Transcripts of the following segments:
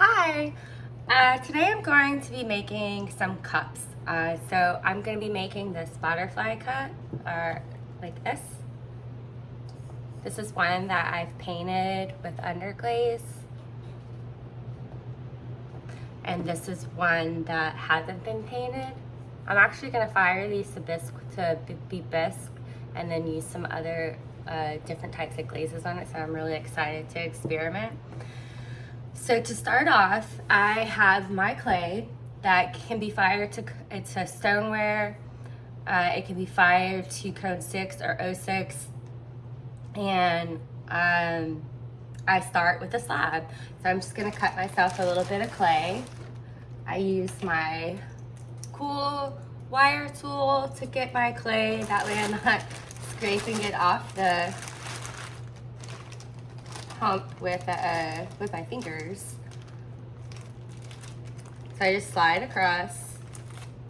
Hi! Uh, today I'm going to be making some cups. Uh, so I'm going to be making this butterfly cut, or like this. This is one that I've painted with underglaze. And this is one that hasn't been painted. I'm actually going to fire these to bisque, to be bisque and then use some other uh, different types of glazes on it. So I'm really excited to experiment. So to start off, I have my clay that can be fired to, it's a stoneware. Uh, it can be fired to cone 6 or 06. And um, I start with a slab. So I'm just gonna cut myself a little bit of clay. I use my cool wire tool to get my clay. That way I'm not scraping it off the hump with, uh, with my fingers. So I just slide across.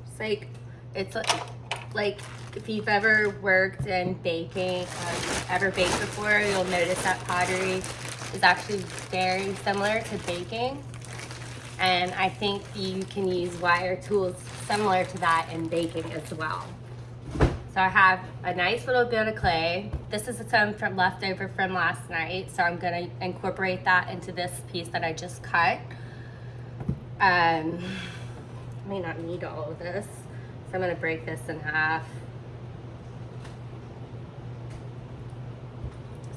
It's like, it's like if you've ever worked in baking, um, ever baked before, you'll notice that pottery is actually very similar to baking. And I think you can use wire tools similar to that in baking as well. So I have a nice little bit of clay. This is some from leftover from last night. So I'm gonna incorporate that into this piece that I just cut. Um, I may not need all of this. So I'm gonna break this in half.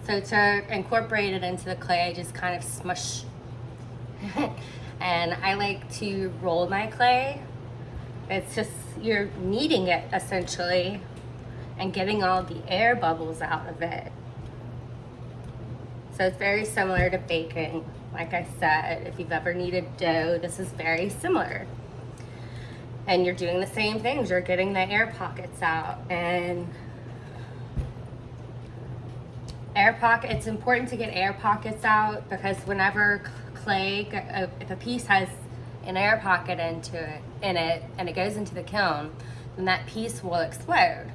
So to incorporate it into the clay, I just kind of smush. and I like to roll my clay. It's just, you're kneading it essentially and getting all the air bubbles out of it. So it's very similar to baking. Like I said, if you've ever kneaded dough, this is very similar. And you're doing the same things. You're getting the air pockets out and air pocket, it's important to get air pockets out because whenever clay, uh, if a piece has an air pocket into it, in it and it goes into the kiln, then that piece will explode.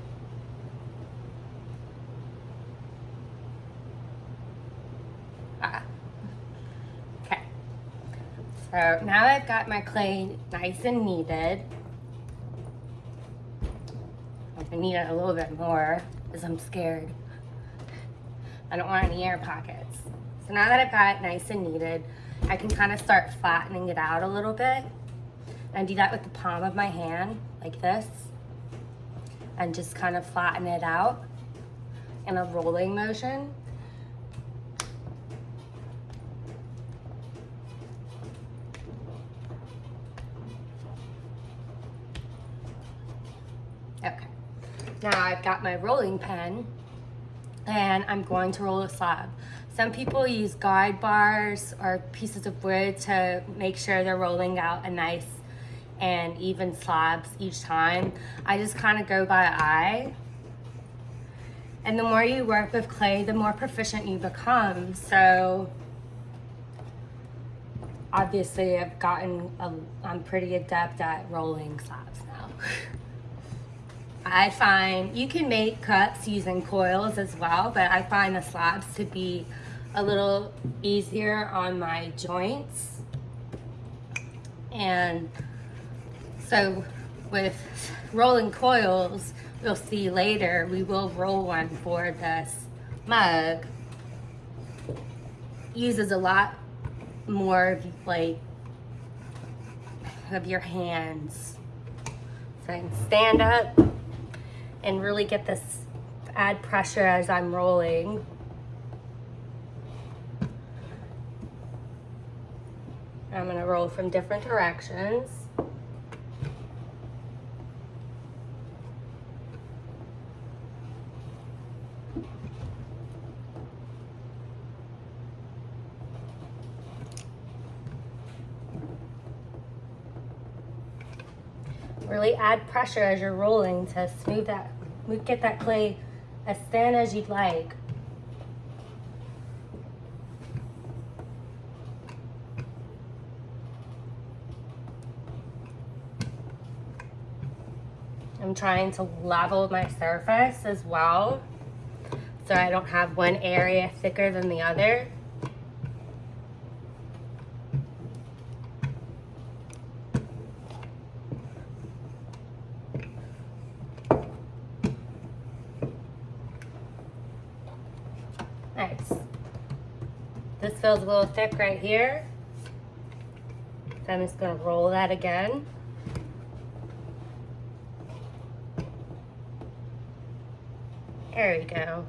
So now I've got my clay nice and kneaded. Gonna knead it a little bit more because I'm scared. I don't want any air pockets. So now that I've got it nice and kneaded, I can kind of start flattening it out a little bit. And do that with the palm of my hand, like this. And just kind of flatten it out in a rolling motion. Okay, now I've got my rolling pen and I'm going to roll a slab. Some people use guide bars or pieces of wood to make sure they're rolling out a nice and even slabs each time. I just kind of go by eye. And the more you work with clay, the more proficient you become. So obviously I've gotten, I'm pretty adept at rolling slabs now. I find you can make cups using coils as well, but I find the slabs to be a little easier on my joints. And so with rolling coils, you'll see later, we will roll one for this mug. Uses a lot more like of your hands. So I can stand up and really get this, add pressure as I'm rolling. I'm gonna roll from different directions. Really add pressure as you're rolling to smooth that, get that clay as thin as you'd like. I'm trying to level my surface as well so I don't have one area thicker than the other. this feels a little thick right here. I'm just gonna roll that again. There we go.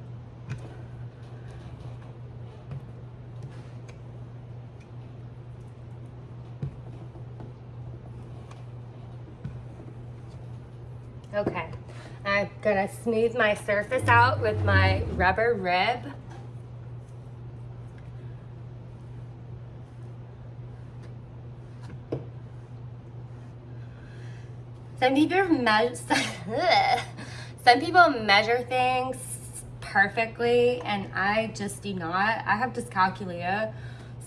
Okay, I'm gonna smooth my surface out with my rubber rib. Some people measure, some people measure things perfectly and I just do not. I have dyscalculia,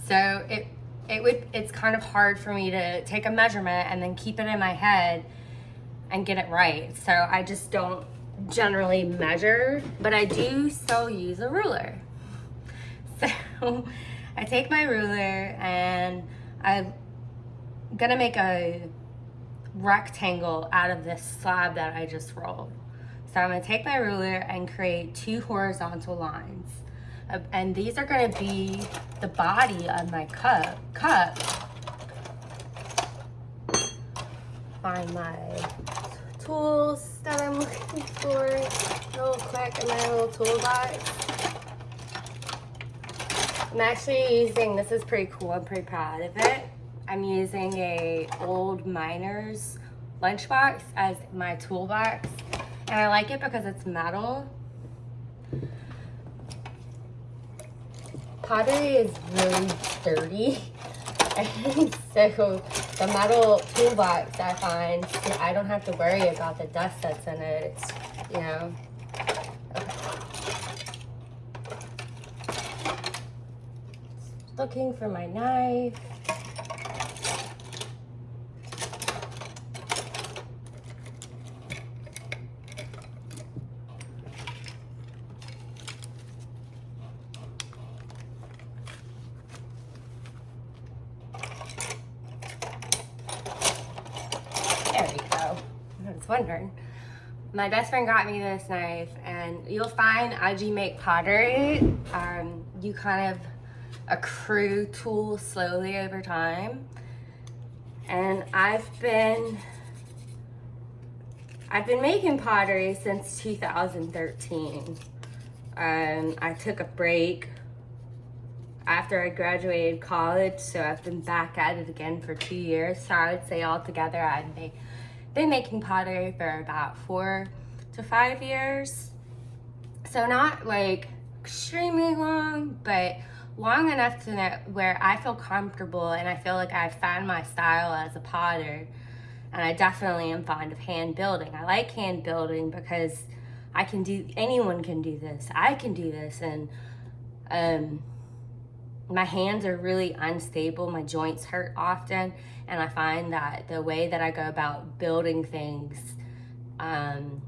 so it it would it's kind of hard for me to take a measurement and then keep it in my head and get it right. So I just don't generally measure, but I do still use a ruler. So I take my ruler and I'm gonna make a rectangle out of this slab that I just rolled. So I'm gonna take my ruler and create two horizontal lines. Uh, and these are gonna be the body of my cup. cup. Find my tools that I'm looking for real quick in my little toolbox. I'm actually using, this is pretty cool, I'm pretty proud of it. I'm using a old miner's lunchbox as my toolbox. And I like it because it's metal. Pottery is really dirty. And so the metal toolbox I find, I don't have to worry about the dust that's in it. It's, you know. Looking for my knife. My best friend got me this knife and you'll find as you make pottery, um, you kind of accrue tools slowly over time. And I've been, I've been making pottery since 2013. Um, I took a break after I graduated college, so I've been back at it again for two years. So I would say altogether I'd make been making pottery for about four to five years. So not like extremely long, but long enough to know where I feel comfortable and I feel like I've found my style as a potter. And I definitely am fond of hand building. I like hand building because I can do, anyone can do this. I can do this. And um, my hands are really unstable. My joints hurt often. And I find that the way that I go about building things, um,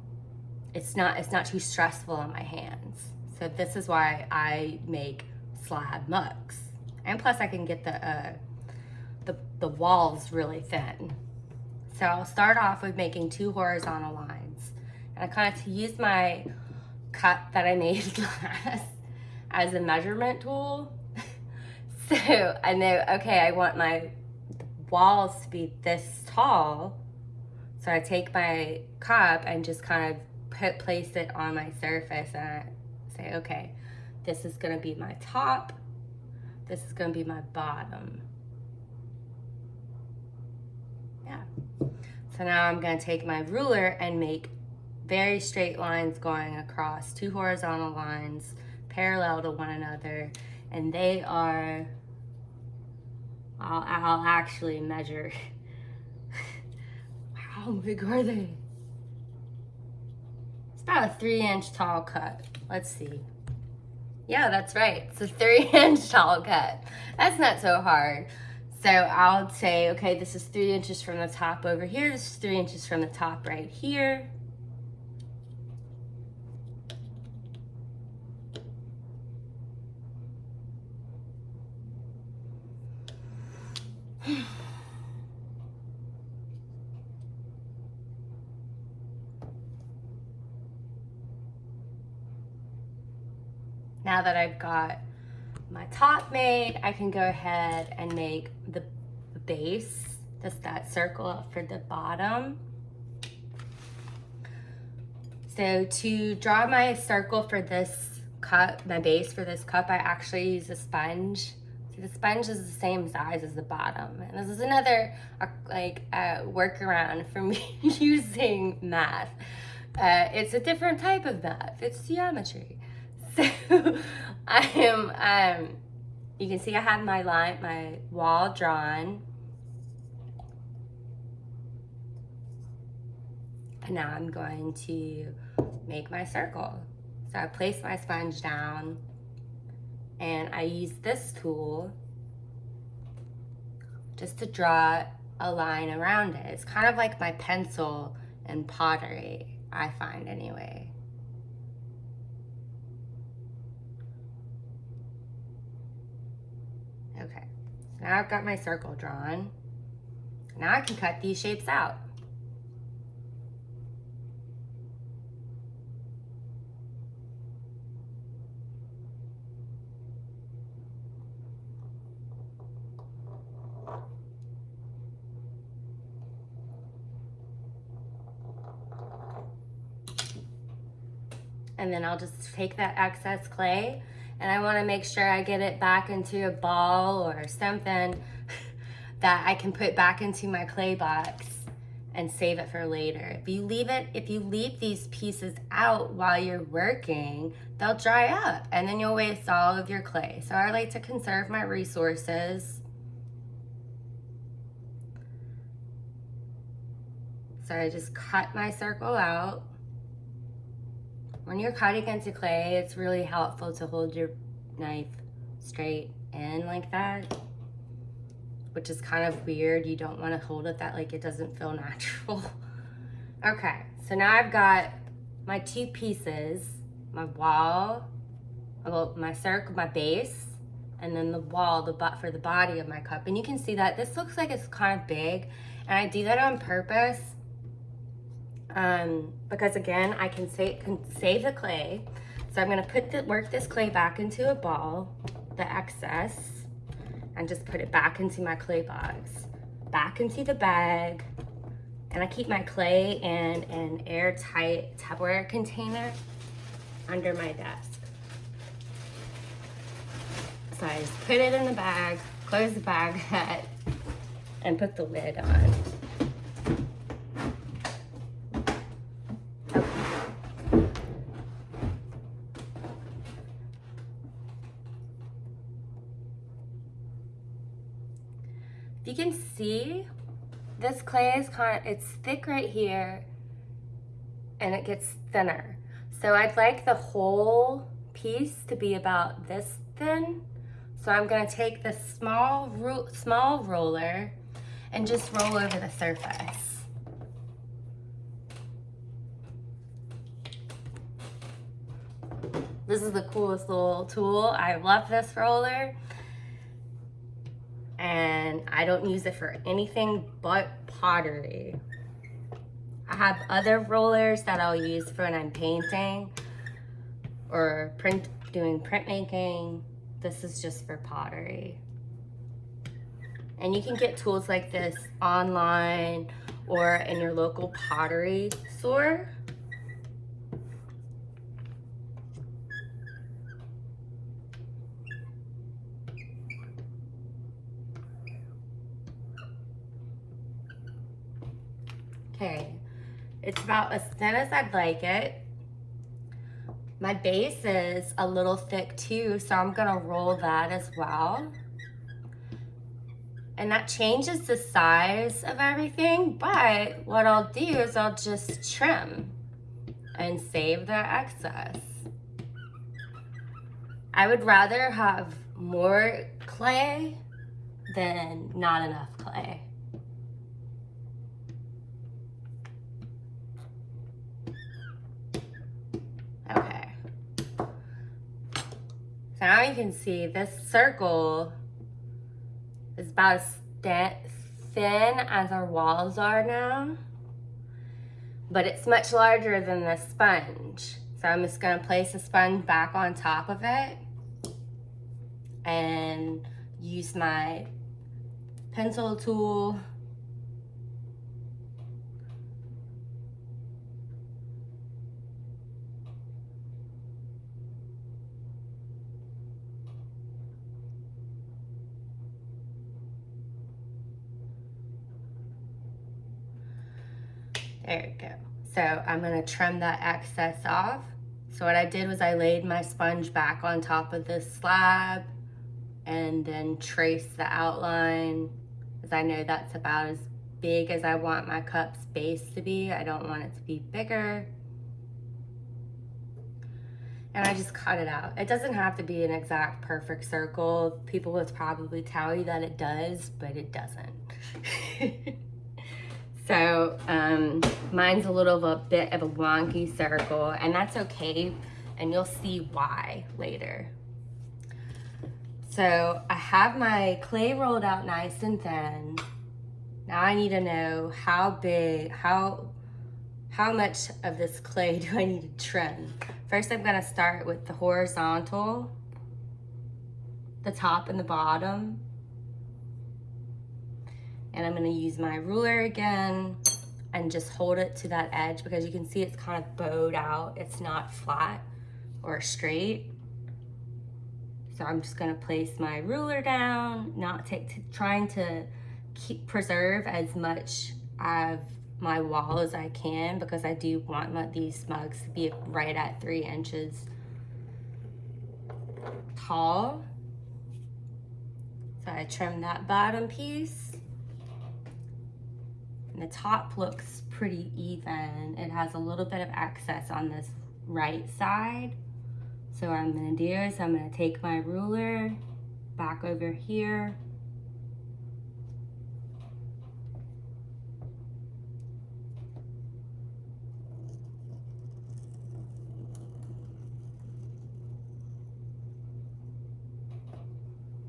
it's not it's not too stressful on my hands. So this is why I make slab mugs. And plus I can get the, uh, the, the walls really thin. So I'll start off with making two horizontal lines. And I kind of use my cut that I made last as a measurement tool. so I know, okay, I want my walls to be this tall. So I take my cup and just kind of put place it on my surface and I say, okay, this is gonna be my top, this is gonna be my bottom. Yeah. So now I'm gonna take my ruler and make very straight lines going across two horizontal lines parallel to one another and they are I'll, I'll actually measure. How big are they? It's about a three inch tall cut. Let's see. Yeah, that's right. It's a three inch tall cut. That's not so hard. So I'll say, okay, this is three inches from the top over here. This is three inches from the top right here. now that I've got my top made, I can go ahead and make the base, just that circle for the bottom. So to draw my circle for this cup, my base for this cup, I actually use a sponge. See, the sponge is the same size as the bottom. And this is another uh, like uh, workaround for me using math. Uh, it's a different type of math. It's geometry. So I am, um, you can see I have my line, my wall drawn. And now I'm going to make my circle. So I place my sponge down and I use this tool just to draw a line around it. It's kind of like my pencil and pottery, I find anyway. Okay, so now I've got my circle drawn. Now I can cut these shapes out. and then I'll just take that excess clay and I wanna make sure I get it back into a ball or something that I can put back into my clay box and save it for later. If you leave it, if you leave these pieces out while you're working, they'll dry up and then you'll waste all of your clay. So I like to conserve my resources. So I just cut my circle out. When you're cutting into clay, it's really helpful to hold your knife straight in like that, which is kind of weird. You don't want to hold it that like it doesn't feel natural. okay, so now I've got my two pieces, my wall, well, my circle, my base, and then the wall, the butt for the body of my cup. And you can see that this looks like it's kind of big, and I do that on purpose um, because again, I can, save, can save the clay. So I'm gonna put the, work this clay back into a ball, the excess, and just put it back into my clay box, back into the bag, and I keep my clay in an airtight Tupperware container under my desk. So I just put it in the bag, close the bag and put the lid on. you can see, this clay is kind of, it's thick right here and it gets thinner. So I'd like the whole piece to be about this thin. So I'm gonna take the small, small roller and just roll over the surface. This is the coolest little tool. I love this roller and I don't use it for anything but pottery. I have other rollers that I'll use for when I'm painting or print doing printmaking. This is just for pottery. And you can get tools like this online or in your local pottery store. okay. It's about as thin as I'd like it. My base is a little thick too, so I'm gonna roll that as well. And that changes the size of everything, but what I'll do is I'll just trim and save the excess. I would rather have more clay than not enough clay. Now you can see this circle is about as thin as our walls are now, but it's much larger than the sponge. So I'm just gonna place the sponge back on top of it and use my pencil tool There you go. So I'm gonna trim that excess off. So what I did was I laid my sponge back on top of this slab and then traced the outline because I know that's about as big as I want my cup's base to be. I don't want it to be bigger. And I just cut it out. It doesn't have to be an exact perfect circle. People would probably tell you that it does, but it doesn't. So um, mine's a little of a bit of a wonky circle and that's okay. And you'll see why later. So I have my clay rolled out nice and thin. Now I need to know how big, how, how much of this clay do I need to trim? First, I'm gonna start with the horizontal, the top and the bottom. And I'm gonna use my ruler again and just hold it to that edge because you can see it's kind of bowed out. It's not flat or straight. So I'm just gonna place my ruler down, not take, trying to keep preserve as much of my wall as I can because I do want my, these mugs to be right at three inches tall. So I trim that bottom piece. The top looks pretty even. It has a little bit of excess on this right side. So what I'm gonna do is I'm gonna take my ruler back over here.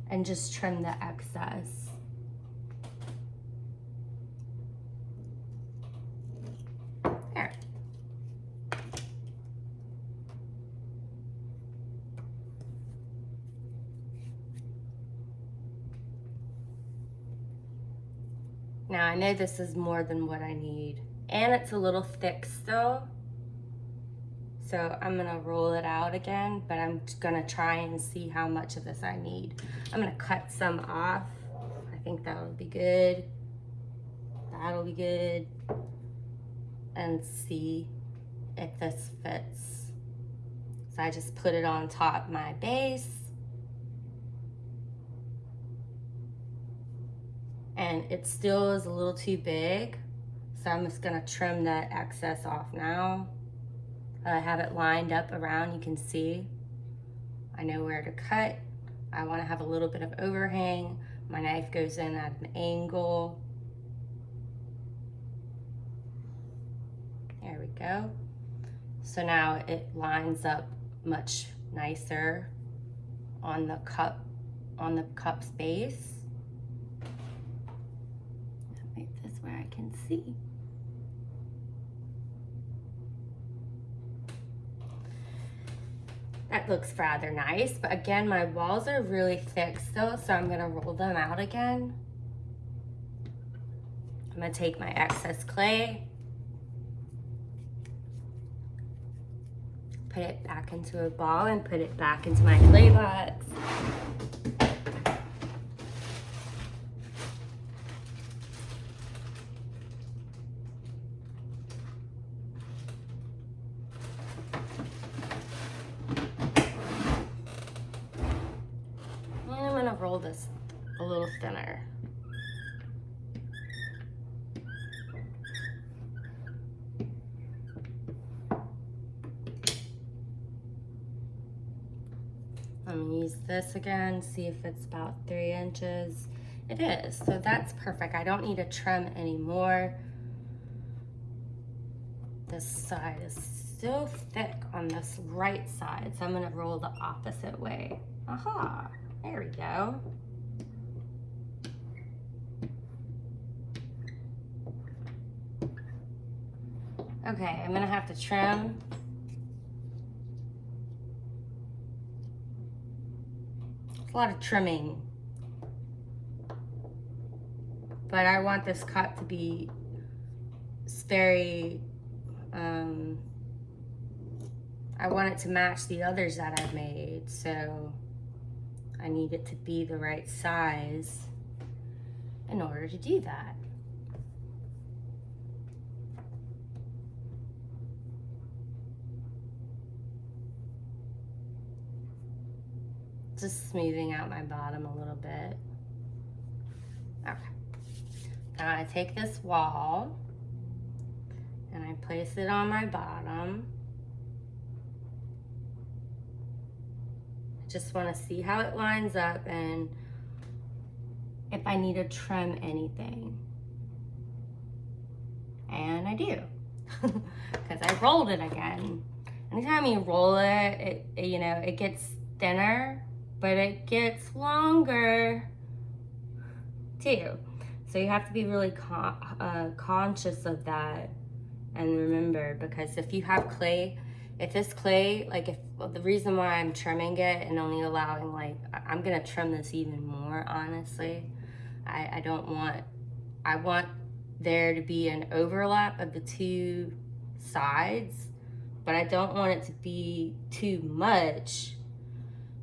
and just trim the excess. Now I know this is more than what I need and it's a little thick still. So I'm gonna roll it out again, but I'm gonna try and see how much of this I need. I'm gonna cut some off. I think that'll be good. That'll be good. And see if this fits. So I just put it on top my base. And it still is a little too big. So I'm just gonna trim that excess off now. I have it lined up around, you can see. I know where to cut. I wanna have a little bit of overhang. My knife goes in at an angle. There we go. So now it lines up much nicer on the cup, on the cup's base. where I can see. That looks rather nice, but again, my walls are really thick still, so I'm gonna roll them out again. I'm gonna take my excess clay, put it back into a ball and put it back into my clay box. roll this a little thinner. I'm gonna use again, see if it's about three inches. It is, so that's perfect. I don't need to trim anymore. This side is so thick on this right side, so I'm gonna roll the opposite way. Aha. There we go. Okay, I'm gonna have to trim. A lot of trimming. But I want this cut to be very, um, I want it to match the others that I've made. So I need it to be the right size in order to do that. Just smoothing out my bottom a little bit. Okay. Now I take this wall and I place it on my bottom. I just want to see how it lines up and if I need to trim anything. And I do, because I rolled it again. Anytime you roll it, it, you know, it gets thinner, but it gets longer too. So you have to be really con uh, conscious of that and remember because if you have clay, if this clay, like if well, the reason why I'm trimming it and only allowing like, I'm gonna trim this even more honestly. I, I don't want, I want there to be an overlap of the two sides, but I don't want it to be too much.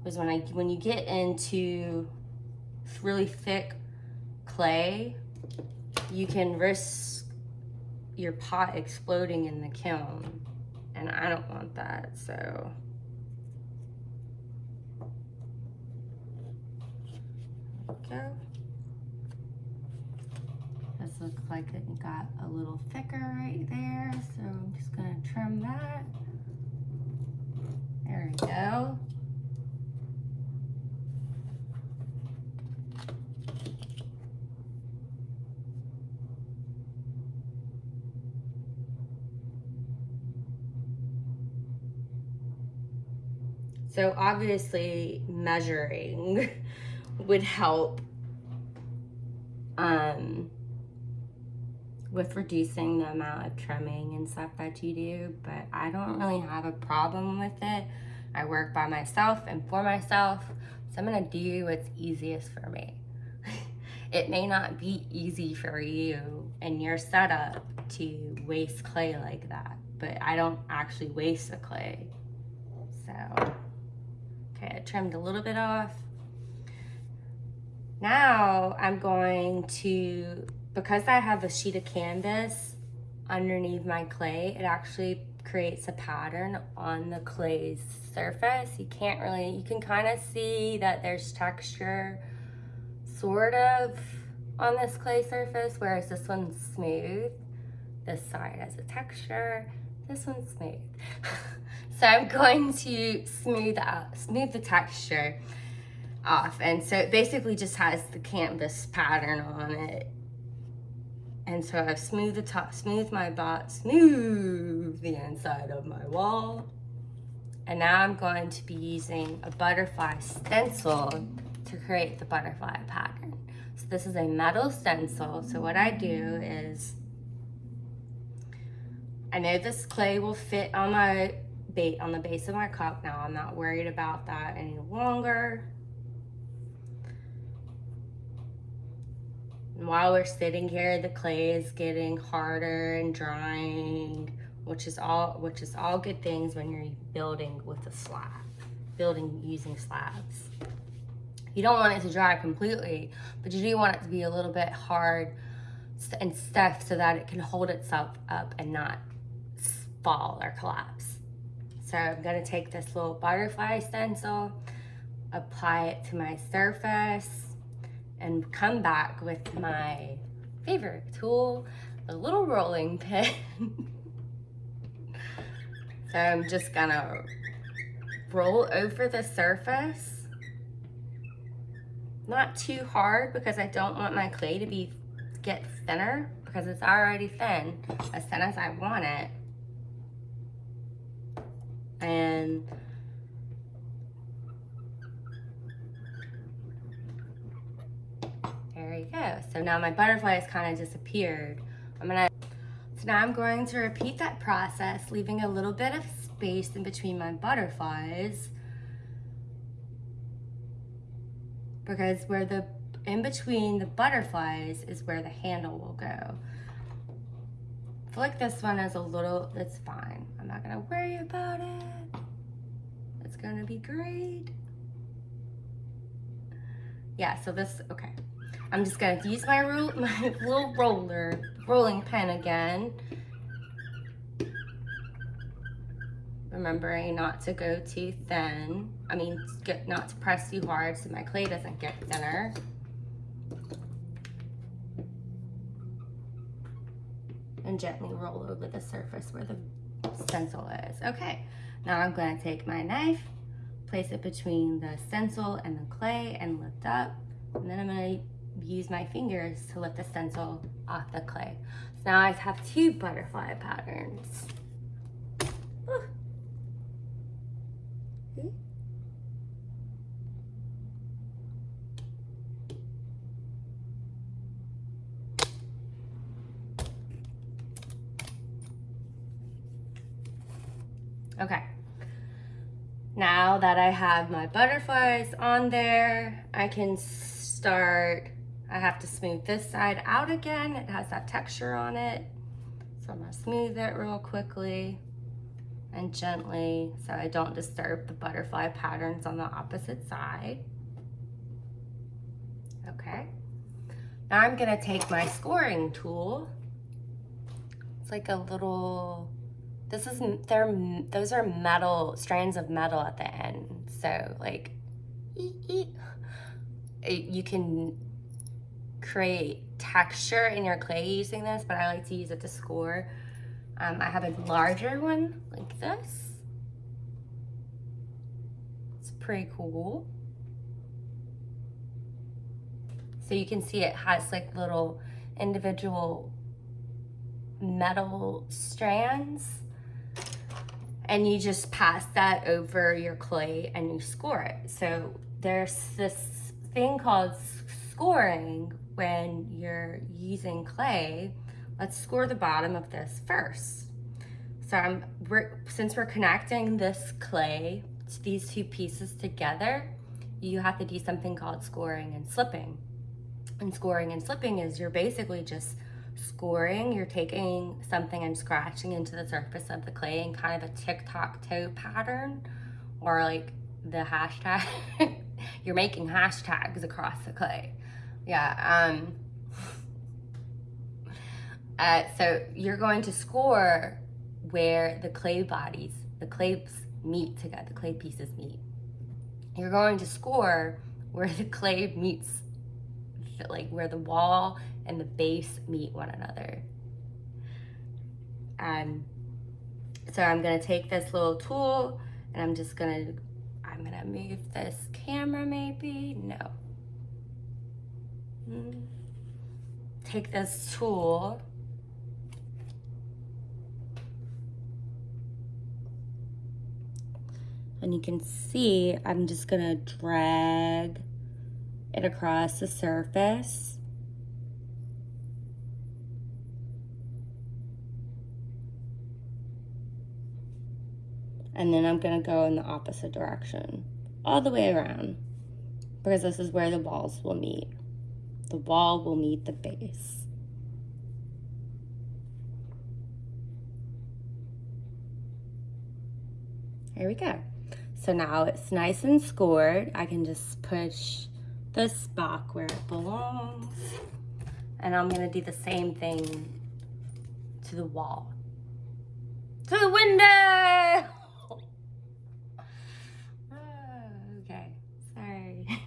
Because when I when you get into really thick clay, you can risk your pot exploding in the kiln. And I don't want that, so. Go. This looks like it got a little thicker right there, so I'm just gonna trim that. There we go. So obviously measuring would help um, with reducing the amount of trimming and stuff that you do, but I don't really have a problem with it. I work by myself and for myself, so I'm gonna do what's easiest for me. it may not be easy for you and your setup to waste clay like that, but I don't actually waste the clay, so. Okay, I trimmed a little bit off. Now I'm going to, because I have a sheet of canvas underneath my clay, it actually creates a pattern on the clay's surface. You can't really, you can kind of see that there's texture sort of on this clay surface, whereas this one's smooth. This side has a texture, this one's smooth. So I'm going to smooth out, smooth the texture off. And so it basically just has the canvas pattern on it. And so I've smoothed the top, smoothed my bot, smooth the inside of my wall. And now I'm going to be using a butterfly stencil to create the butterfly pattern. So this is a metal stencil. So what I do is, I know this clay will fit on my bait on the base of my cup now. I'm not worried about that any longer. And while we're sitting here, the clay is getting harder and drying, which is all which is all good things when you're building with a slab, building using slabs. You don't want it to dry completely, but you do want it to be a little bit hard and stiff so that it can hold itself up and not fall or collapse. So I'm gonna take this little butterfly stencil, apply it to my surface, and come back with my favorite tool, the little rolling pin. so I'm just gonna roll over the surface. Not too hard because I don't want my clay to be get thinner because it's already thin, as thin as I want it and there you go. So now my butterfly has kind of disappeared. I'm gonna, so now I'm going to repeat that process, leaving a little bit of space in between my butterflies. because where the in between the butterflies is where the handle will go. I feel like this one is a little, it's fine. I'm not gonna worry about it. It's gonna be great. Yeah, so this, okay. I'm just gonna use my, my little roller, rolling pin again. Remembering not to go too thin. I mean, get, not to press too hard so my clay doesn't get thinner. Gently roll over the surface where the stencil is. Okay, now I'm gonna take my knife, place it between the stencil and the clay and lift up. And then I'm gonna use my fingers to lift the stencil off the clay. So now I have two butterfly patterns. Okay. Now that I have my butterflies on there, I can start, I have to smooth this side out again. It has that texture on it. So I'm gonna smooth it real quickly and gently so I don't disturb the butterfly patterns on the opposite side. Okay. Now I'm gonna take my scoring tool. It's like a little this is, they're, those are metal, strands of metal at the end. So like, you can create texture in your clay using this, but I like to use it to score. Um, I have a larger one like this. It's pretty cool. So you can see it has like little individual metal strands and you just pass that over your clay and you score it. So there's this thing called scoring when you're using clay. Let's score the bottom of this first. So I'm, we're, since we're connecting this clay to these two pieces together, you have to do something called scoring and slipping. And scoring and slipping is you're basically just scoring, you're taking something and scratching into the surface of the clay in kind of a tic-tac-toe pattern or like the hashtag. you're making hashtags across the clay. Yeah. Um, uh, so you're going to score where the clay bodies, the clays meet together, the clay pieces meet. You're going to score where the clay meets, like where the wall and the base meet one another. Um, so I'm gonna take this little tool and I'm just gonna, I'm gonna move this camera maybe, no. Take this tool and you can see I'm just gonna drag it across the surface and then I'm gonna go in the opposite direction, all the way around, because this is where the walls will meet. The wall will meet the base. Here we go. So now it's nice and scored. I can just push this back where it belongs. And I'm gonna do the same thing to the wall. To the window! Okay sorry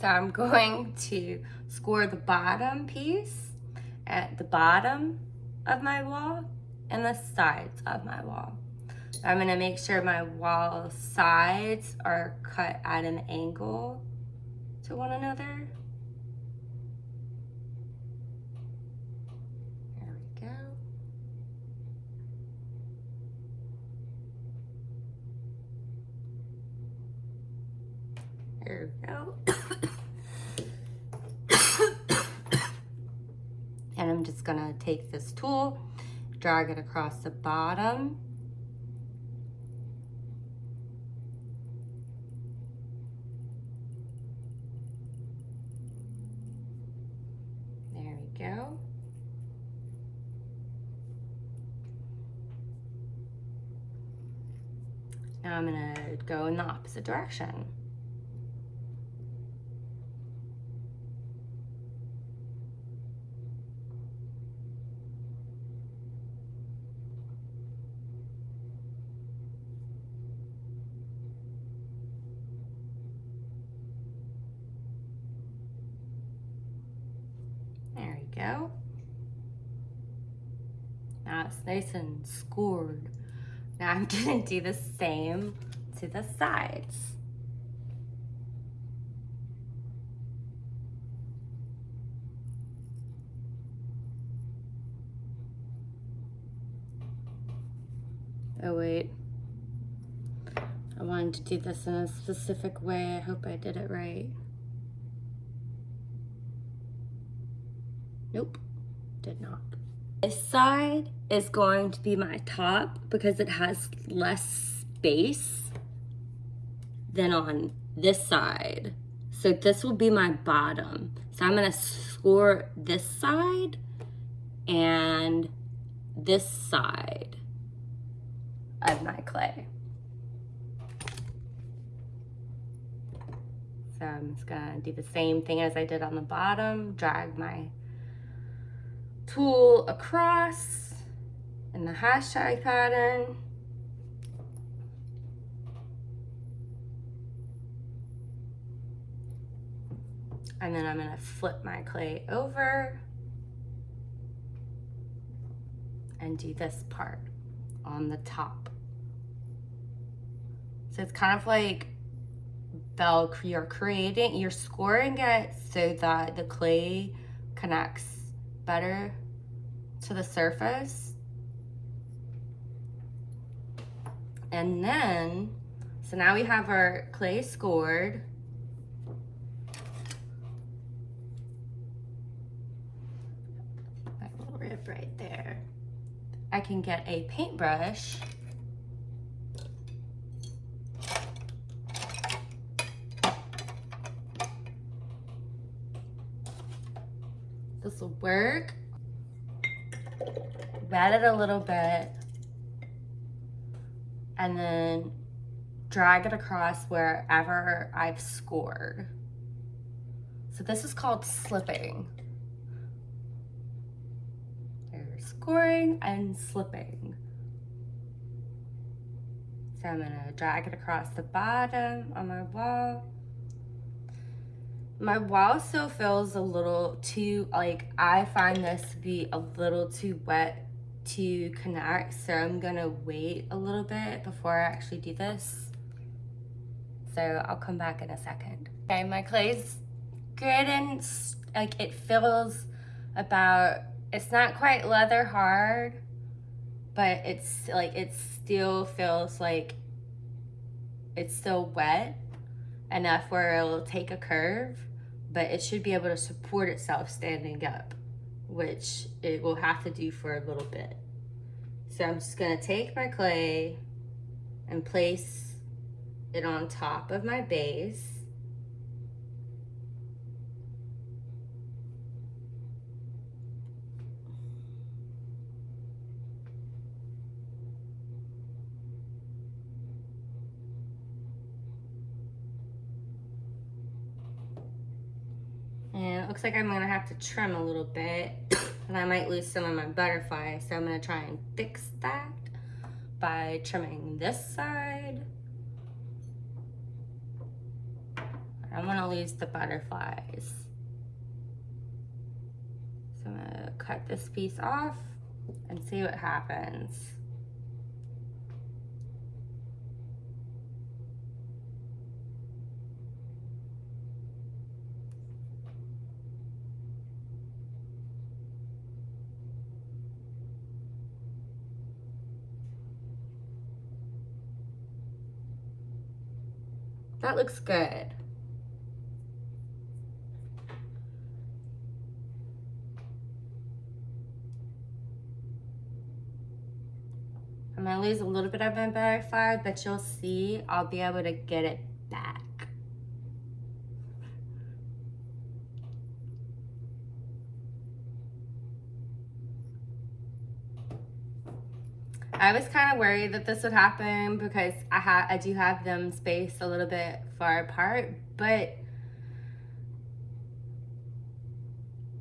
so I'm going to score the bottom piece at the bottom of my wall and the sides of my wall. I'm gonna make sure my wall sides are cut at an angle to one another. There we go. There we go. and I'm just gonna take this tool, drag it across the bottom. Go. Now I'm gonna go in the opposite direction. There we go. Now it's nice and scored. Now do the same to the sides. Oh wait. I wanted to do this in a specific way. I hope I did it right. Nope, did not. This side is going to be my top because it has less space than on this side. So this will be my bottom. So I'm gonna score this side and this side of my clay. So I'm just gonna do the same thing as I did on the bottom, drag my tool across in the hashtag pattern. And then I'm gonna flip my clay over and do this part on the top. So it's kind of like Velcro, you're creating, you're scoring it so that the clay connects better to the surface. And then, so now we have our clay scored. That little rib right there. I can get a paintbrush This will work. Wet it a little bit. And then drag it across wherever I've scored. So this is called slipping. There's scoring and slipping. So I'm gonna drag it across the bottom on my wall my wall still feels a little too, like I find this to be a little too wet to connect. So I'm gonna wait a little bit before I actually do this. So I'll come back in a second. Okay, my clay's good and like it feels about, it's not quite leather hard, but it's like, it still feels like it's still wet enough where it'll take a curve but it should be able to support itself standing up, which it will have to do for a little bit. So I'm just gonna take my clay and place it on top of my base. And it looks like I'm gonna have to trim a little bit and I might lose some of my butterfly. So I'm gonna try and fix that by trimming this side. I don't wanna lose the butterflies. So I'm gonna cut this piece off and see what happens. That looks good. I'm gonna lose a little bit of my butterfly, but you'll see I'll be able to get it back. I was kind of worried that this would happen because I ha I do have them spaced a little bit far apart, but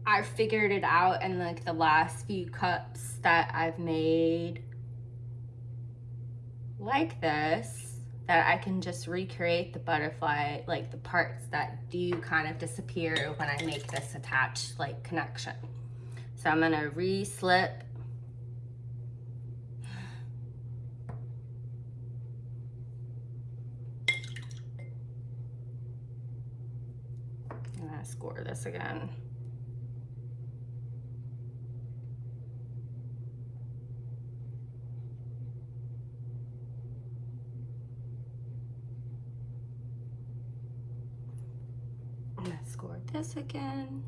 I figured it out in like the last few cups that I've made like this that I can just recreate the butterfly, like the parts that do kind of disappear when I make this attached like connection. So I'm gonna re-slip I'm gonna this again. I'm gonna score this again.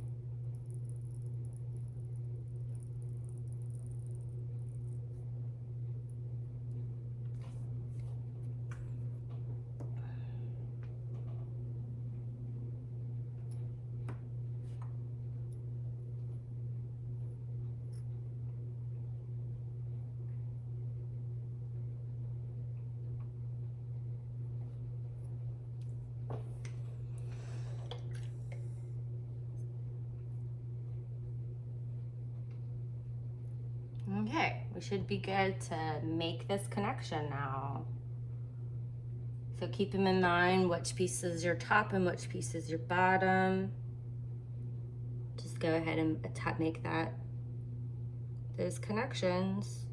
Okay, we should be good to make this connection now. So keep them in mind which piece is your top and which piece is your bottom. Just go ahead and make that, those connections.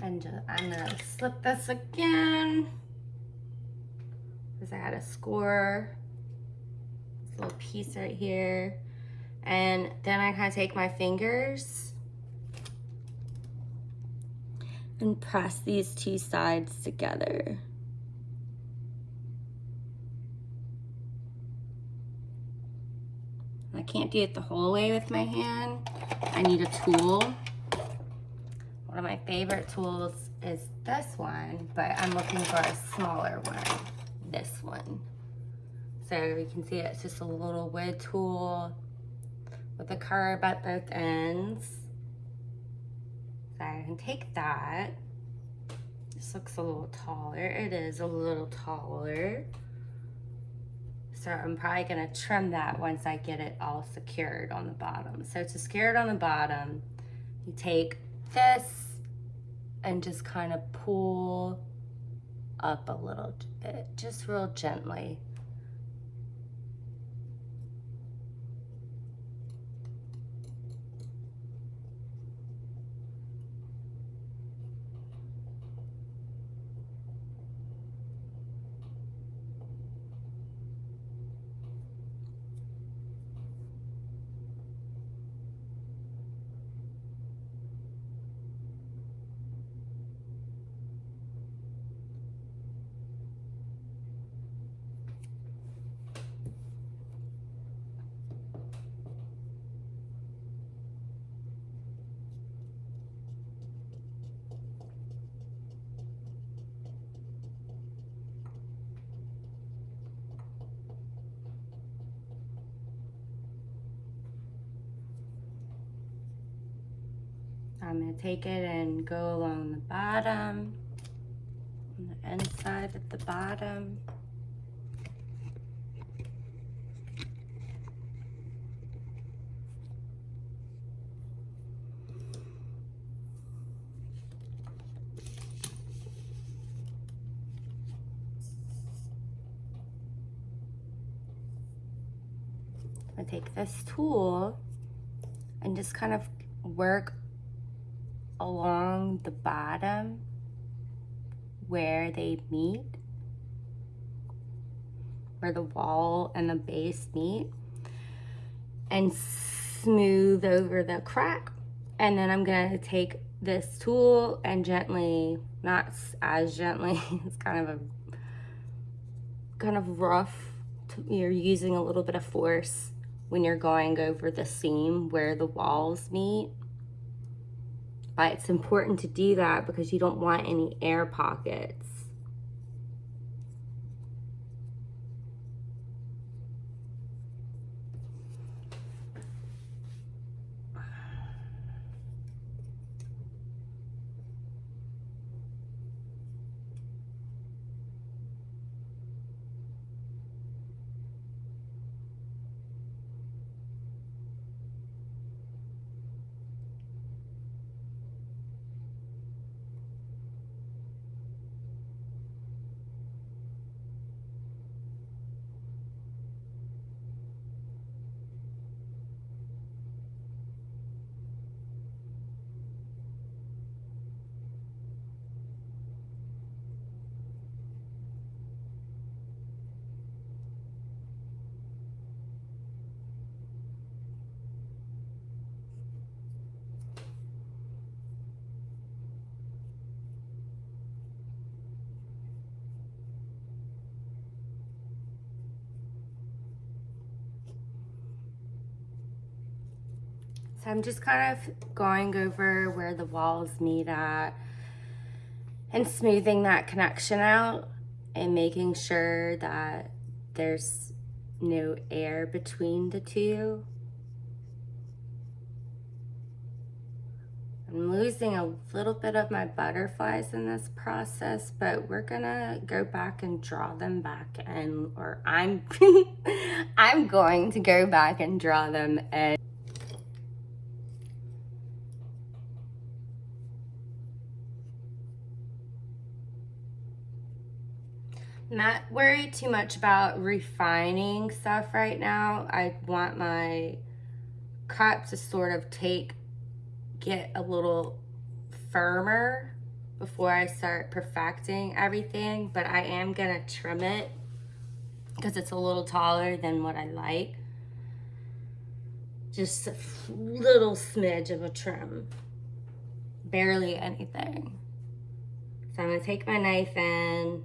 And just, I'm gonna slip this again. Because I had a score. This little piece right here. And then I kind of take my fingers and press these two sides together. I can't do it the whole way with my hand. I need a tool favorite tools is this one, but I'm looking for a smaller one, this one. So you can see it's just a little wood tool with a curve at both ends. So I can take that. This looks a little taller. It is a little taller. So I'm probably gonna trim that once I get it all secured on the bottom. So to secure it on the bottom, you take this and just kind of pull up a little bit, just real gently. I'm going to take it and go along the bottom, on the inside at the bottom. I take this tool and just kind of work along the bottom where they meet, where the wall and the base meet, and smooth over the crack. And then I'm gonna take this tool and gently, not as gently, it's kind of a kind of rough. You're using a little bit of force when you're going over the seam where the walls meet. But it's important to do that because you don't want any air pockets. So I'm just kind of going over where the walls meet at and smoothing that connection out and making sure that there's no air between the two. I'm losing a little bit of my butterflies in this process, but we're gonna go back and draw them back and, or I'm, I'm going to go back and draw them and not worried too much about refining stuff right now. I want my cup to sort of take, get a little firmer before I start perfecting everything, but I am gonna trim it because it's a little taller than what I like. Just a little smidge of a trim, barely anything. So I'm gonna take my knife in,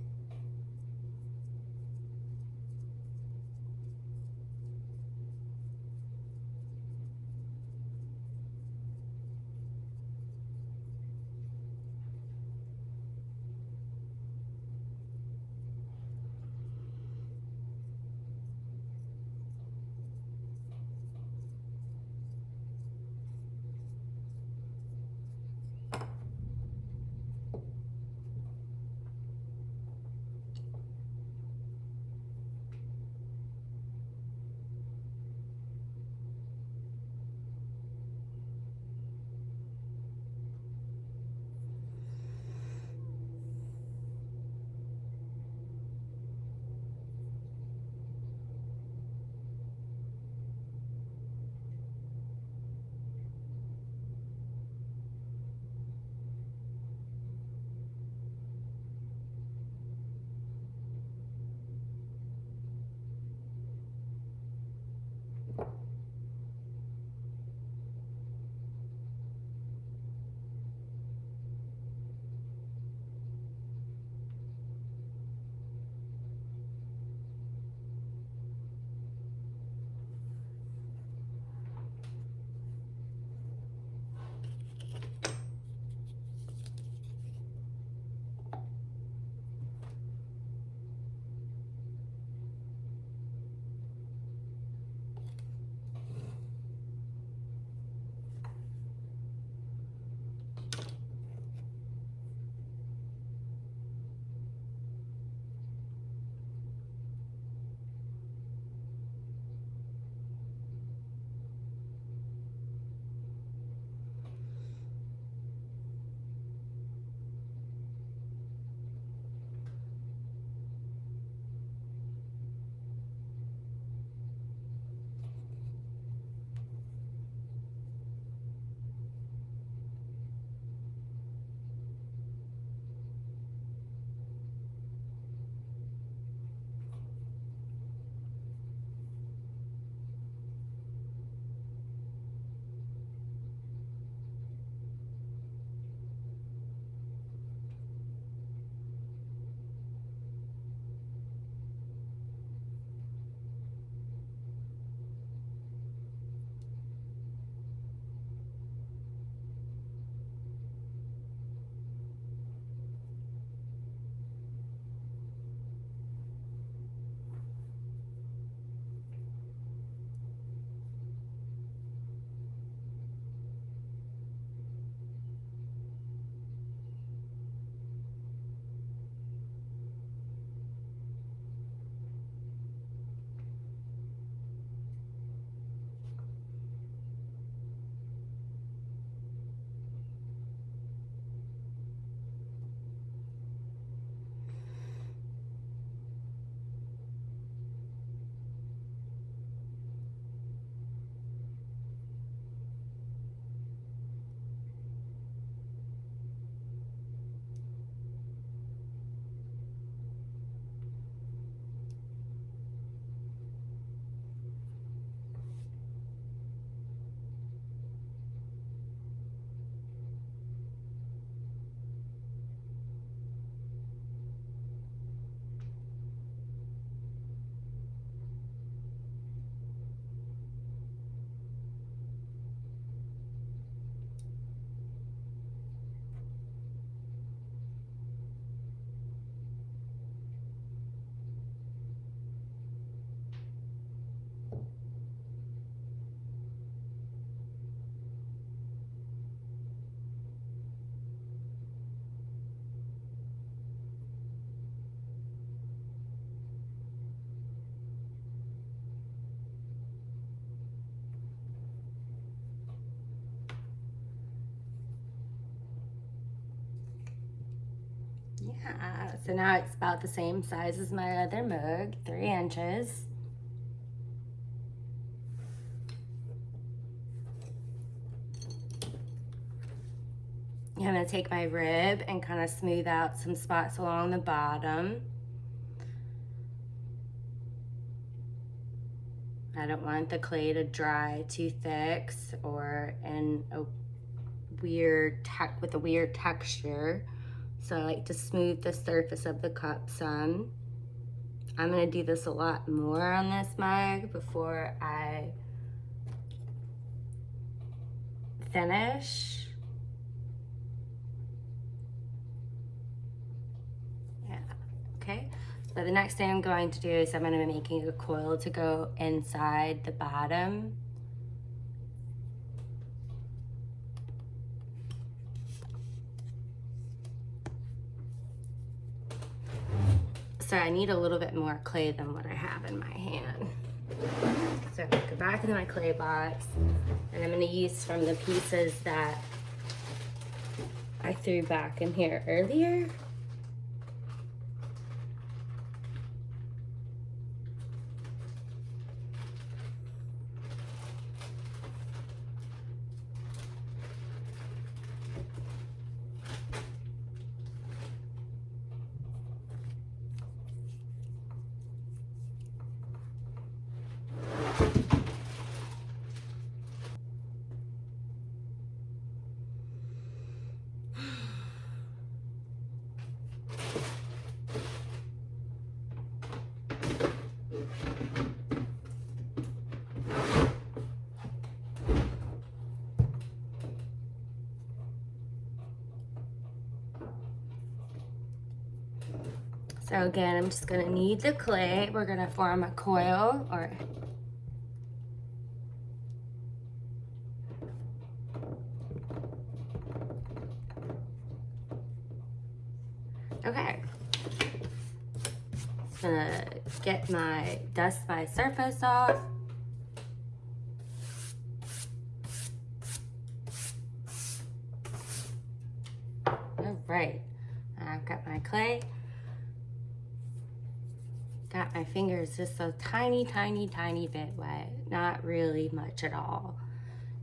Yeah, so now it's about the same size as my other mug, three inches. I'm gonna take my rib and kind of smooth out some spots along the bottom. I don't want the clay to dry too thick or in a weird tech with a weird texture. So I like to smooth the surface of the cup some. I'm gonna do this a lot more on this mug before I finish. Yeah, okay. So the next thing I'm going to do is I'm going to be making a coil to go inside the bottom. So I need a little bit more clay than what I have in my hand. So I'm gonna go back into my clay box and I'm to use from the pieces that I threw back in here earlier. So again, I'm just gonna knead the clay. We're gonna form a coil or Okay. Just gonna get my, dust my surface off. All right, I've got my clay got my fingers just a tiny, tiny, tiny bit wet. Not really much at all.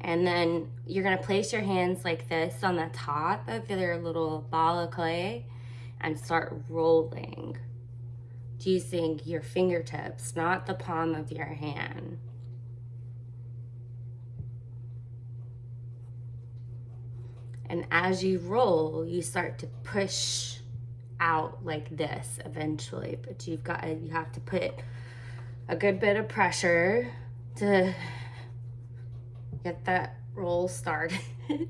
And then you're gonna place your hands like this on the top of your little ball of clay and start rolling using your fingertips, not the palm of your hand. And as you roll, you start to push out like this eventually, but you've got, you have to put a good bit of pressure to get that roll started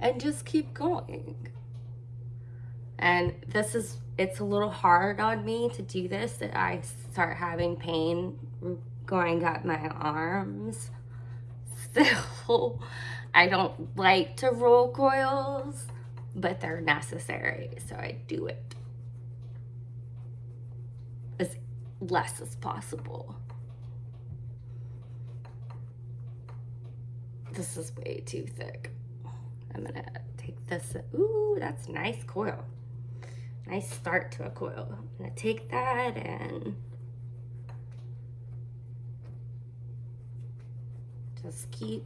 and just keep going. And this is, it's a little hard on me to do this that I start having pain going up my arms. So I don't like to roll coils but they're necessary, so I do it as less as possible. This is way too thick. I'm gonna take this, ooh, that's nice coil. Nice start to a coil. I'm gonna take that and just keep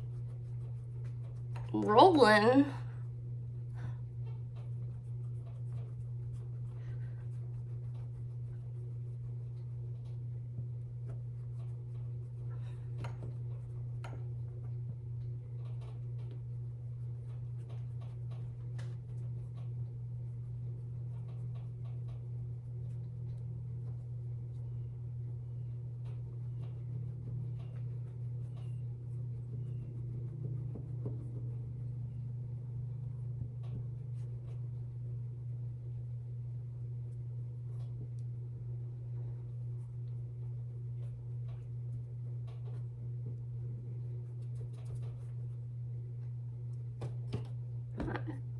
rolling.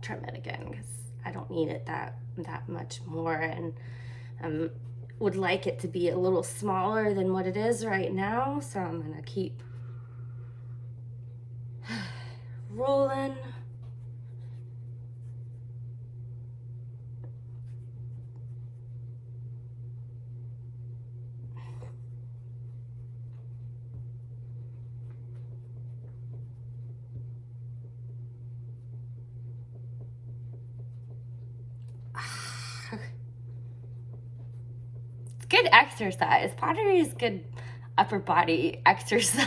Trim it again because I don't need it that that much more and um, would like it to be a little smaller than what it is right now so I'm gonna keep rolling good exercise. Pottery is good upper body exercise.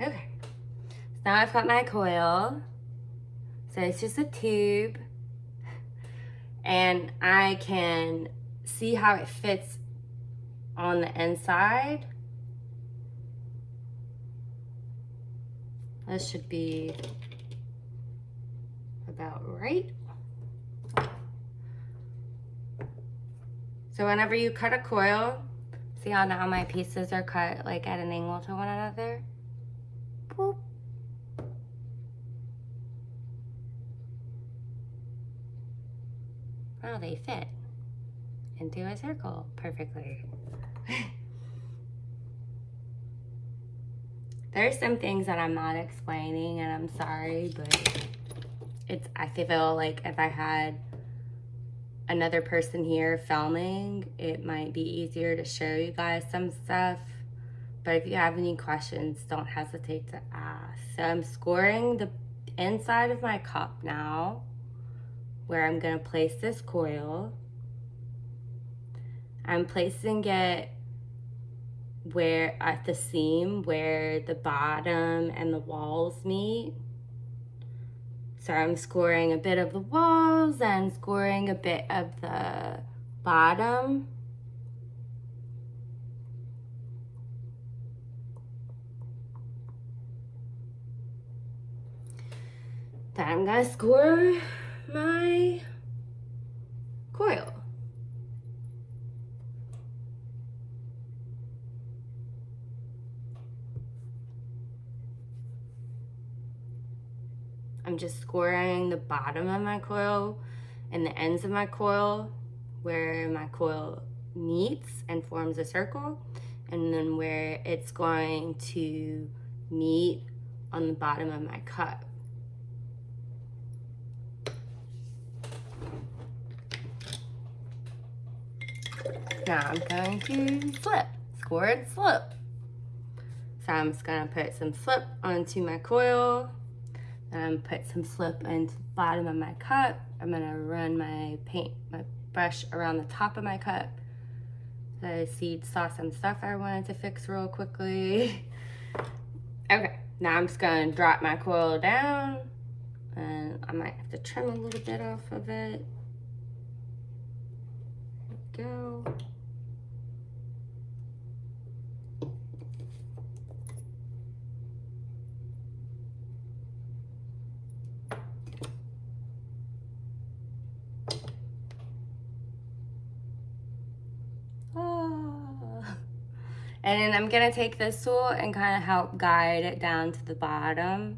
Okay, now I've got my coil. So it's just a tube and I can see how it fits on the inside. This should be about right. So whenever you cut a coil, see how now my pieces are cut like at an angle to one another? Boop. Oh, they fit into a circle perfectly. There's some things that I'm not explaining and I'm sorry, but it's, I feel like if I had another person here filming, it might be easier to show you guys some stuff. But if you have any questions, don't hesitate to ask. So I'm scoring the inside of my cup now where I'm gonna place this coil. I'm placing it where at the seam where the bottom and the walls meet. So I'm scoring a bit of the walls and scoring a bit of the bottom. Then I'm gonna score my coil. I'm just scoring the bottom of my coil and the ends of my coil where my coil meets and forms a circle and then where it's going to meet on the bottom of my cup. Now I'm going to slip, score and slip. So I'm just gonna put some slip onto my coil and put some slip into the bottom of my cup. I'm gonna run my paint, my brush around the top of my cup. So I see saw some stuff I wanted to fix real quickly. okay, now I'm just gonna drop my coil down and I might have to trim a little bit off of it. go. And I'm gonna take this tool and kind of help guide it down to the bottom.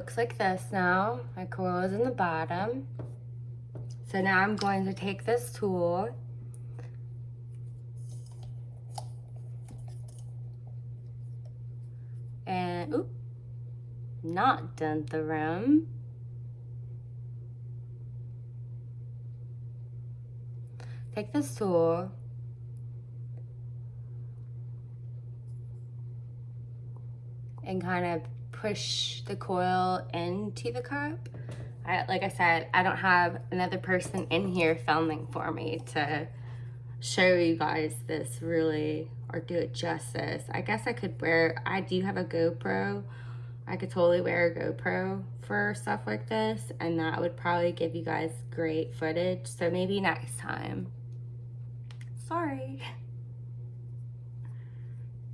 Looks like this now. My coil is in the bottom. So now I'm going to take this tool and, oop, not dent the rim. Take this tool and kind of push the coil into the cup. I, like I said, I don't have another person in here filming for me to show you guys this really or do it justice. I guess I could wear, I do have a GoPro. I could totally wear a GoPro for stuff like this and that would probably give you guys great footage. So maybe next time. Sorry.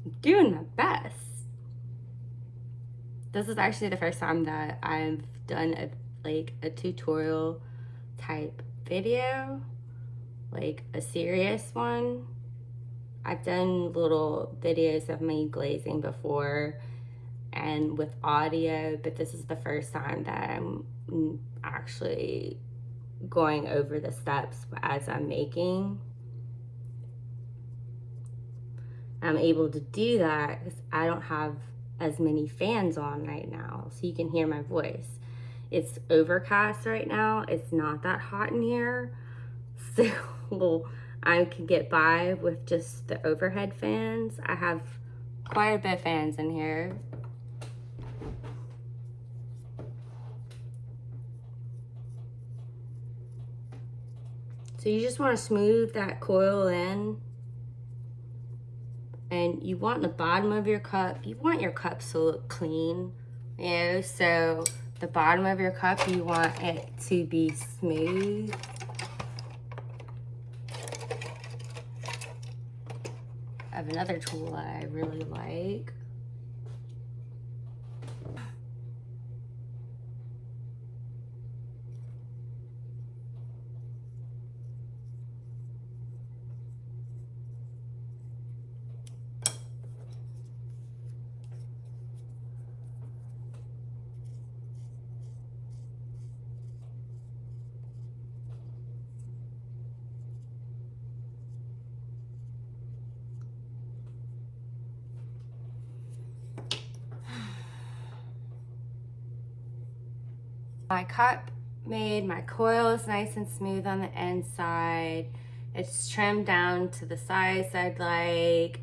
I'm doing my best this is actually the first time that I've done a like a tutorial type video like a serious one. I've done little videos of me glazing before and with audio, but this is the first time that I'm actually going over the steps as I'm making. I'm able to do that because I don't have as many fans on right now, so you can hear my voice. It's overcast right now. It's not that hot in here. So I can get by with just the overhead fans. I have quite a bit of fans in here. So you just want to smooth that coil in. And you want the bottom of your cup, you want your cups to look clean. You know, so the bottom of your cup, you want it to be smooth. I have another tool that I really like. My cup made, my coil is nice and smooth on the inside. It's trimmed down to the size I'd like.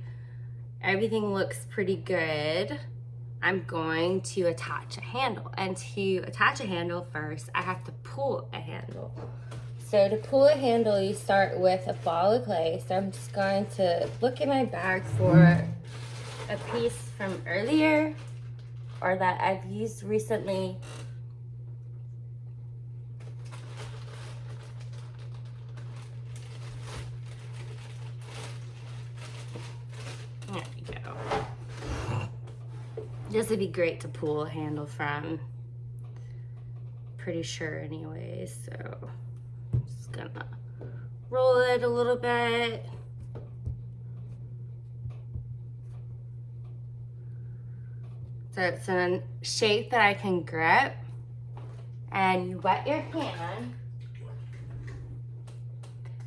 Everything looks pretty good. I'm going to attach a handle. And to attach a handle first, I have to pull a handle. So to pull a handle, you start with a ball of clay. So I'm just going to look in my bag for a piece from earlier or that I've used recently This would be great to pull a handle from. Pretty sure anyway, so I'm just gonna roll it a little bit. So it's in a shape that I can grip. And you wet your hand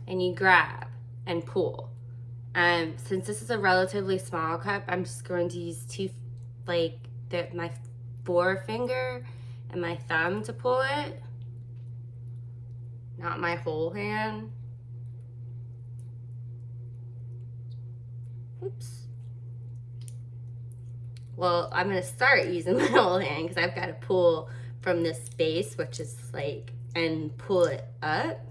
and you grab and pull. Um, since this is a relatively small cup, I'm just going to use two like the, my forefinger and my thumb to pull it, not my whole hand. Oops. Well, I'm gonna start using my whole hand because I've got to pull from this base, which is like, and pull it up.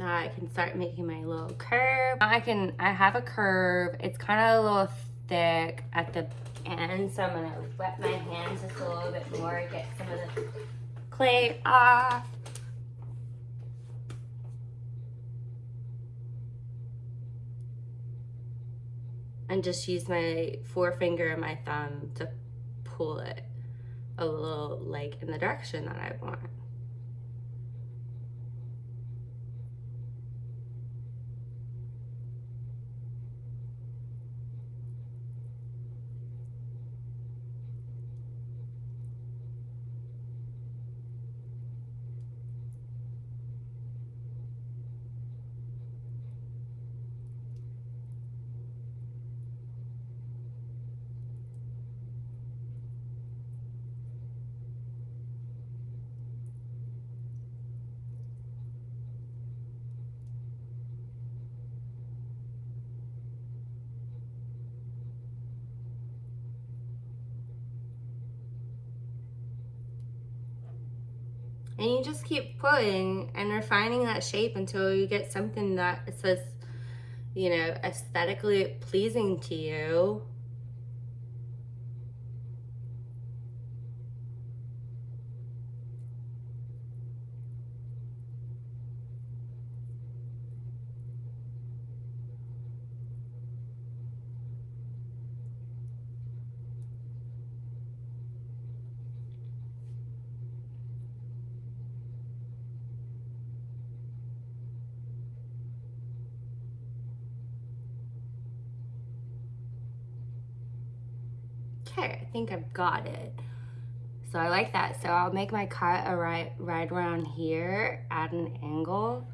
Now I can start making my little curve. I can, I have a curve. It's kind of a little thick at the end, so I'm gonna wet my hands just a little bit more, get some of the clay off. And just use my forefinger and my thumb to pull it a little like in the direction that I want. And refining that shape until you get something that says, you know, aesthetically pleasing to you. Okay, I think I've got it. So I like that. So I'll make my cut right, right around here at an angle.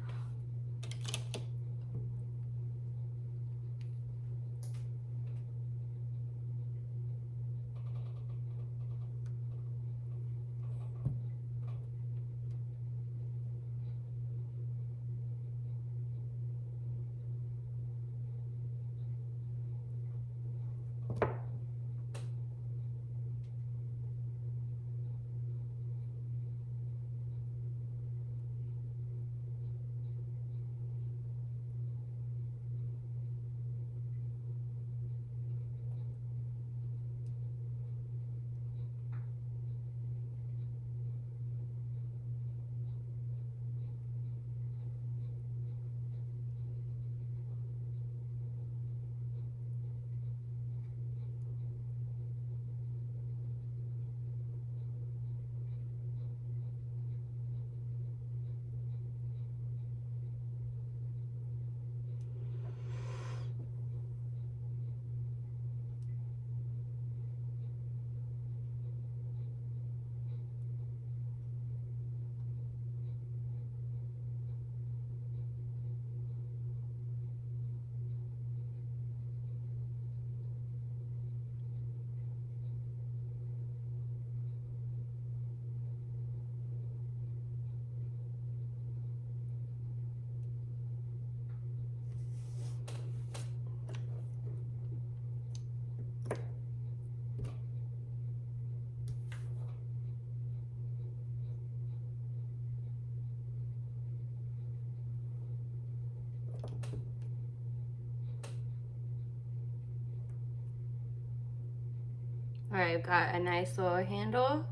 I've got a nice little handle.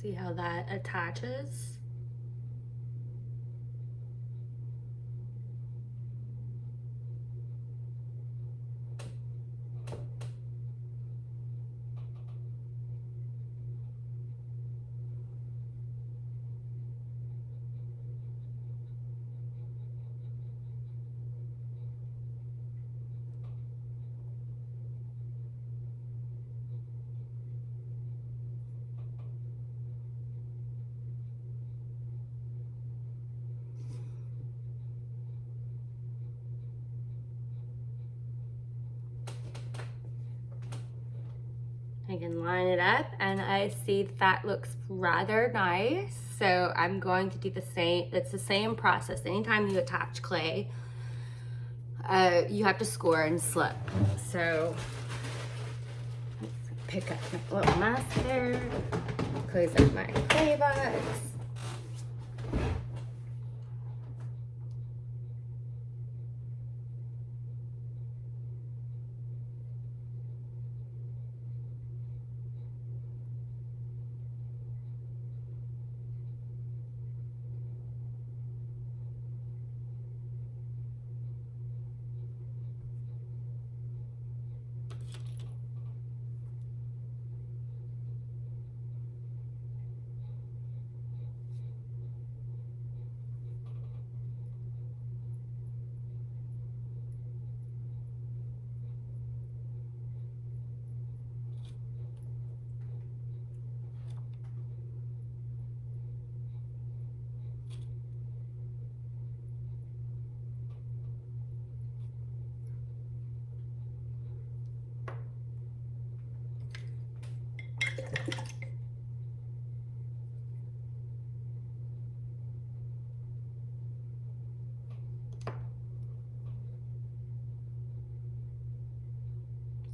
See how that attaches. I can line it up and I see that looks rather nice. So I'm going to do the same, it's the same process. Anytime you attach clay, uh, you have to score and slip. So pick up my little mask there, close up my clay box.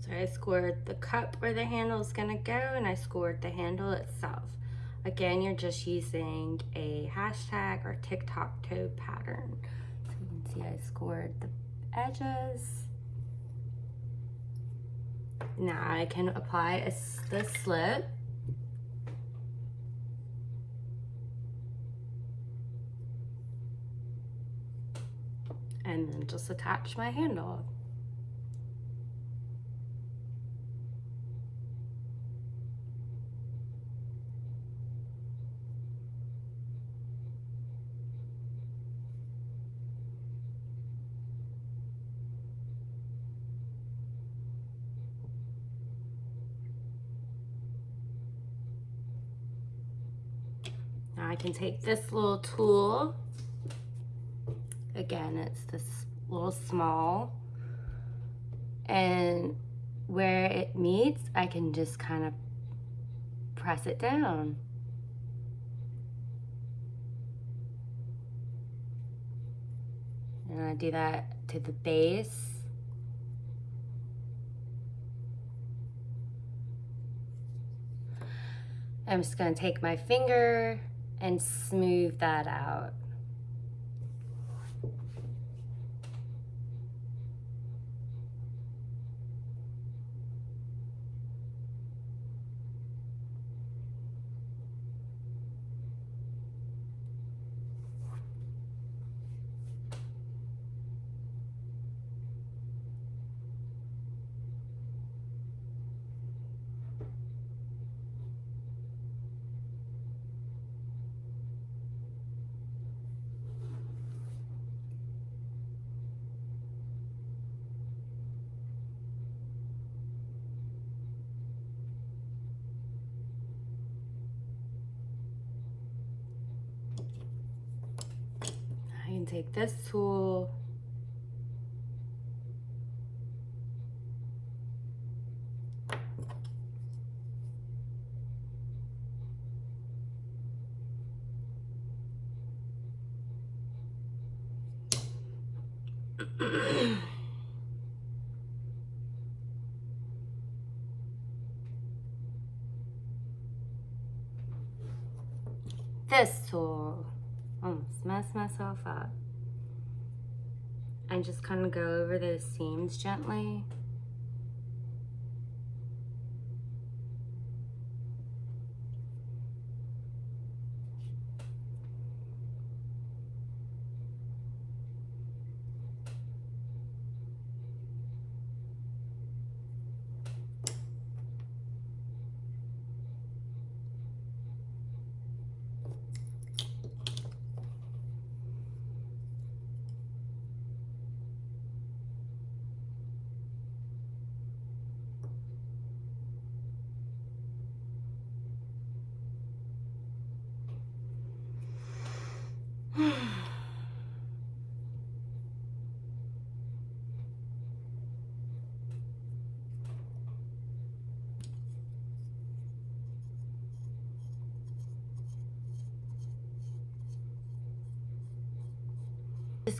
So I scored the cup where the handle is gonna go and I scored the handle itself. Again, you're just using a hashtag or tic-tac-toe pattern. So you can see I scored the edges. Now I can apply a, the slip. And then just attach my handle. I can take this little tool. Again, it's this little small. And where it meets, I can just kind of press it down. And I do that to the base. I'm just gonna take my finger and smooth that out. I can take this tool this tool almost mess myself up. And just kind of go over those seams gently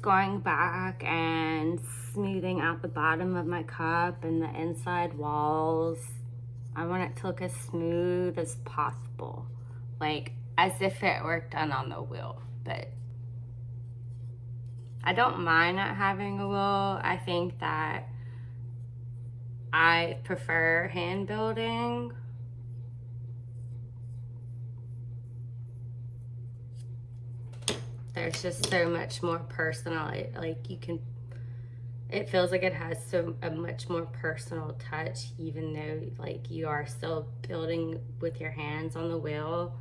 going back and smoothing out the bottom of my cup and the inside walls. I want it to look as smooth as possible. Like as if it were done on the wheel, but I don't mind not having a wheel. I think that I prefer hand building there's just so much more personal it, like you can it feels like it has so a much more personal touch even though like you are still building with your hands on the wheel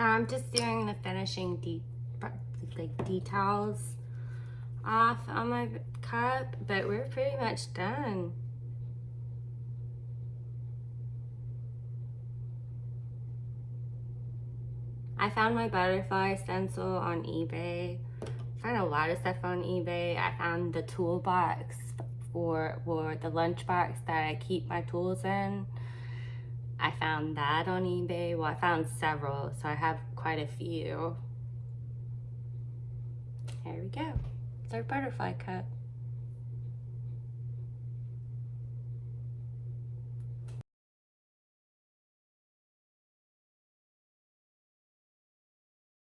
So I'm just doing the finishing like details off on my cup, but we're pretty much done. I found my butterfly stencil on eBay. I found a lot of stuff on eBay. I found the toolbox for, for the lunchbox that I keep my tools in. I found that on eBay. Well, I found several, so I have quite a few. There we go. It's our butterfly cut.